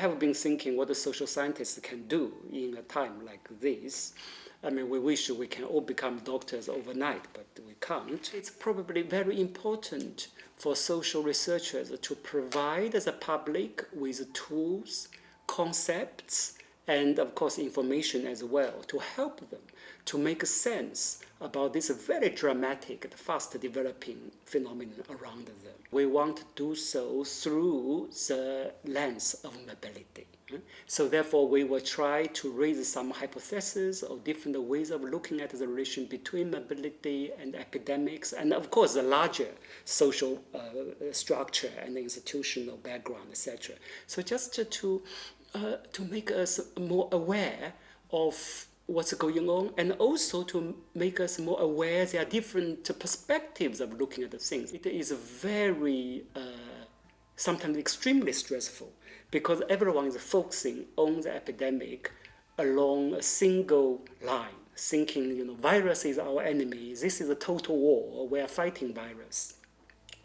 Have been thinking what the social scientists can do in a time like this. I mean, we wish we can all become doctors overnight, but we can't. It's probably very important for social researchers to provide the public with tools, concepts, and of course information as well to help them to make sense about this very dramatic, fast developing phenomenon around them. We want to do so through the lens of mobility. So therefore, we will try to raise some hypotheses or different ways of looking at the relation between mobility and academics, and of course, the larger social uh, structure and institutional background, etc. So just to, uh, to make us more aware of what's going on and also to make us more aware there are different perspectives of looking at the things. It is very, uh, sometimes extremely stressful because everyone is focusing on the epidemic along a single line, thinking, you know, virus is our enemy, this is a total war, we are fighting virus.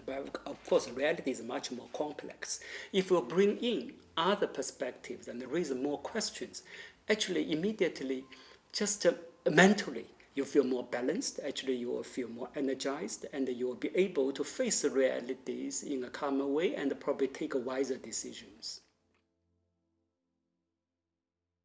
But of course, reality is much more complex. If you bring in other perspectives and raise more questions, actually immediately just uh, mentally you feel more balanced, actually you will feel more energized, and you will be able to face the realities in a calmer way and probably take wiser decisions.